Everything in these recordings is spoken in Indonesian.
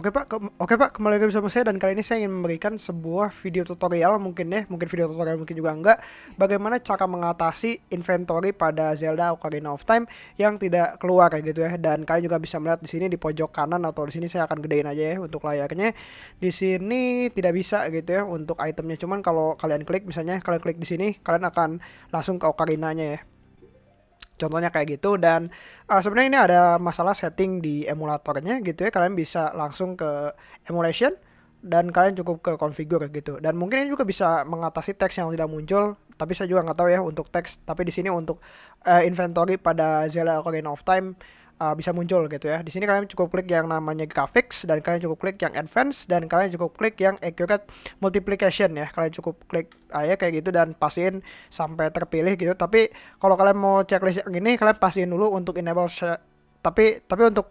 Oke Pak, oke Pak, kembali lagi bersama saya dan kali ini saya ingin memberikan sebuah video tutorial mungkin ya, mungkin video tutorial mungkin juga enggak, bagaimana cara mengatasi inventory pada Zelda Ocarina of Time yang tidak keluar kayak gitu ya. Dan kalian juga bisa melihat di sini di pojok kanan atau di sini saya akan gedein aja ya untuk layarnya. Di sini tidak bisa gitu ya untuk itemnya, cuman kalau kalian klik misalnya kalian klik di sini, kalian akan langsung ke Ocarina-nya ya. Contohnya kayak gitu dan uh, sebenarnya ini ada masalah setting di emulatornya gitu ya. Kalian bisa langsung ke emulation dan kalian cukup ke configure gitu. Dan mungkin ini juga bisa mengatasi teks yang tidak muncul, tapi saya juga nggak tahu ya untuk teks. Tapi di sini untuk uh, inventory pada Zelda Ocarina of Time uh, bisa muncul gitu ya. Di sini kalian cukup klik yang namanya graphics dan kalian cukup klik yang advance dan kalian cukup klik yang accurate multiplication ya. Kalian cukup klik uh, ya kayak gitu dan pastiin sampai terpilih gitu. Tapi kalau kalian mau checklist yang ini kalian pastiin dulu untuk enable tapi tapi untuk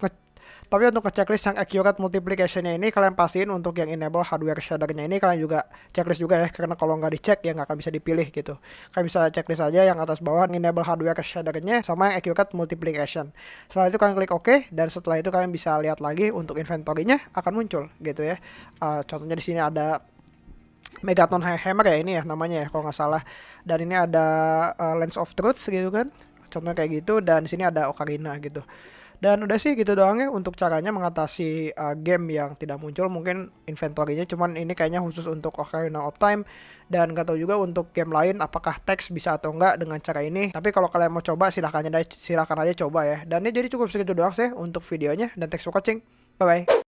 tapi untuk ngechecklist yang accurate multiplicationnya ini kalian pastiin untuk yang enable hardware shadernya ini kalian juga checklist juga ya karena kalau nggak dicek ya nggak akan bisa dipilih gitu. Kalian bisa checklist aja yang atas bawah enable hardware shadernya sama yang accurate multiplication. Setelah itu kalian klik OK dan setelah itu kalian bisa lihat lagi untuk inventory-nya akan muncul gitu ya. Uh, contohnya di sini ada Megaton Hammer ya ini ya namanya ya kalau nggak salah. Dan ini ada uh, Lens of Truth gitu kan. Contohnya kayak gitu dan di sini ada Ocarina gitu. Dan udah sih gitu doang ya untuk caranya mengatasi uh, game yang tidak muncul mungkin inventory-nya cuman ini kayaknya khusus untuk Ocarina of Time dan gak tahu juga untuk game lain apakah teks bisa atau enggak dengan cara ini. Tapi kalau kalian mau coba silahkan aja silahkan aja coba ya. Dan ini jadi cukup segitu doang sih untuk videonya dan thanks for watching. Bye bye.